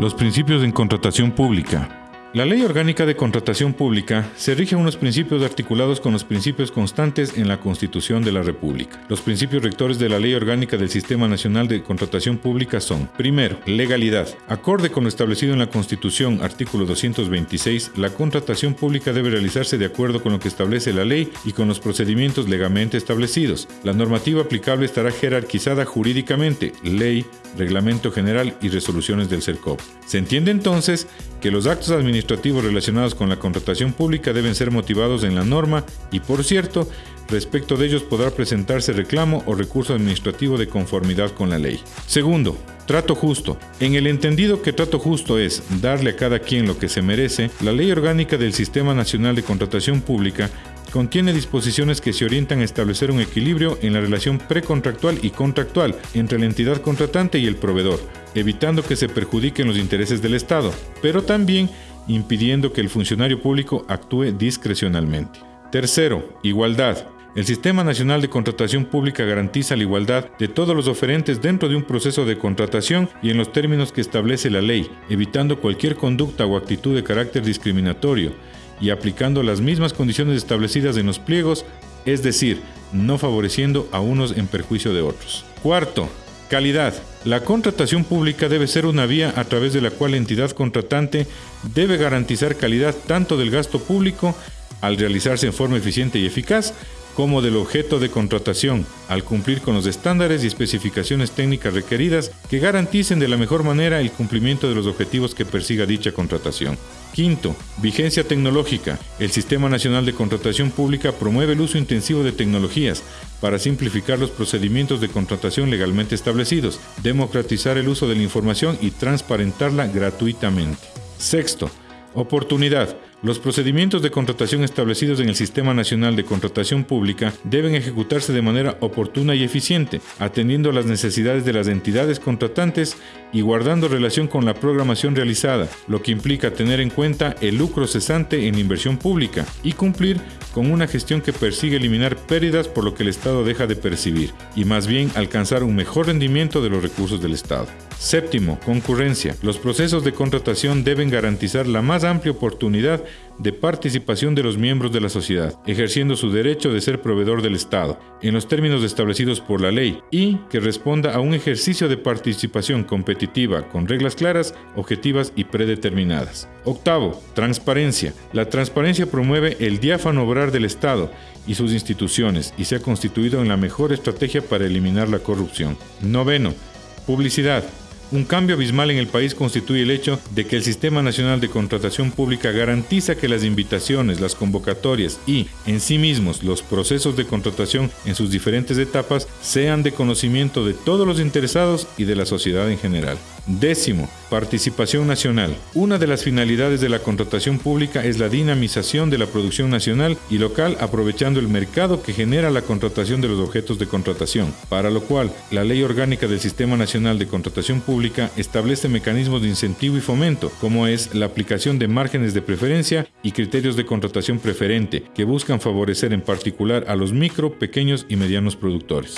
Los principios en contratación pública. La Ley Orgánica de Contratación Pública se rige a unos principios articulados con los principios constantes en la Constitución de la República. Los principios rectores de la Ley Orgánica del Sistema Nacional de Contratación Pública son, primero, legalidad. Acorde con lo establecido en la Constitución, artículo 226, la contratación pública debe realizarse de acuerdo con lo que establece la ley y con los procedimientos legalmente establecidos. La normativa aplicable estará jerarquizada jurídicamente, ley, reglamento general y resoluciones del CERCOP. Se entiende entonces que los actos administrativos relacionados con la contratación pública deben ser motivados en la norma y, por cierto, respecto de ellos podrá presentarse reclamo o recurso administrativo de conformidad con la ley. Segundo, Trato justo. En el entendido que trato justo es darle a cada quien lo que se merece, la Ley Orgánica del Sistema Nacional de Contratación Pública contiene disposiciones que se orientan a establecer un equilibrio en la relación precontractual y contractual entre la entidad contratante y el proveedor, evitando que se perjudiquen los intereses del Estado, pero también impidiendo que el funcionario público actúe discrecionalmente. Tercero, igualdad. El Sistema Nacional de Contratación Pública garantiza la igualdad de todos los oferentes dentro de un proceso de contratación y en los términos que establece la ley, evitando cualquier conducta o actitud de carácter discriminatorio, y aplicando las mismas condiciones establecidas en los pliegos, es decir, no favoreciendo a unos en perjuicio de otros. Cuarto, calidad. La contratación pública debe ser una vía a través de la cual la entidad contratante debe garantizar calidad tanto del gasto público al realizarse en forma eficiente y eficaz, como del objeto de contratación, al cumplir con los estándares y especificaciones técnicas requeridas que garanticen de la mejor manera el cumplimiento de los objetivos que persiga dicha contratación. Quinto, vigencia tecnológica. El Sistema Nacional de Contratación Pública promueve el uso intensivo de tecnologías para simplificar los procedimientos de contratación legalmente establecidos, democratizar el uso de la información y transparentarla gratuitamente. Sexto, oportunidad. Los procedimientos de contratación establecidos en el Sistema Nacional de Contratación Pública deben ejecutarse de manera oportuna y eficiente, atendiendo a las necesidades de las entidades contratantes y guardando relación con la programación realizada, lo que implica tener en cuenta el lucro cesante en inversión pública y cumplir con una gestión que persigue eliminar pérdidas por lo que el Estado deja de percibir y más bien alcanzar un mejor rendimiento de los recursos del Estado. Séptimo, concurrencia. Los procesos de contratación deben garantizar la más amplia oportunidad de participación de los miembros de la sociedad, ejerciendo su derecho de ser proveedor del Estado, en los términos establecidos por la ley, y que responda a un ejercicio de participación competitiva con reglas claras, objetivas y predeterminadas. Octavo, transparencia. La transparencia promueve el diáfano obrar del Estado y sus instituciones y se ha constituido en la mejor estrategia para eliminar la corrupción. Noveno, publicidad. Un cambio abismal en el país constituye el hecho de que el Sistema Nacional de Contratación Pública garantiza que las invitaciones, las convocatorias y, en sí mismos, los procesos de contratación en sus diferentes etapas sean de conocimiento de todos los interesados y de la sociedad en general. Décimo, participación nacional. Una de las finalidades de la contratación pública es la dinamización de la producción nacional y local aprovechando el mercado que genera la contratación de los objetos de contratación, para lo cual la Ley Orgánica del Sistema Nacional de Contratación Pública establece mecanismos de incentivo y fomento, como es la aplicación de márgenes de preferencia y criterios de contratación preferente, que buscan favorecer en particular a los micro, pequeños y medianos productores.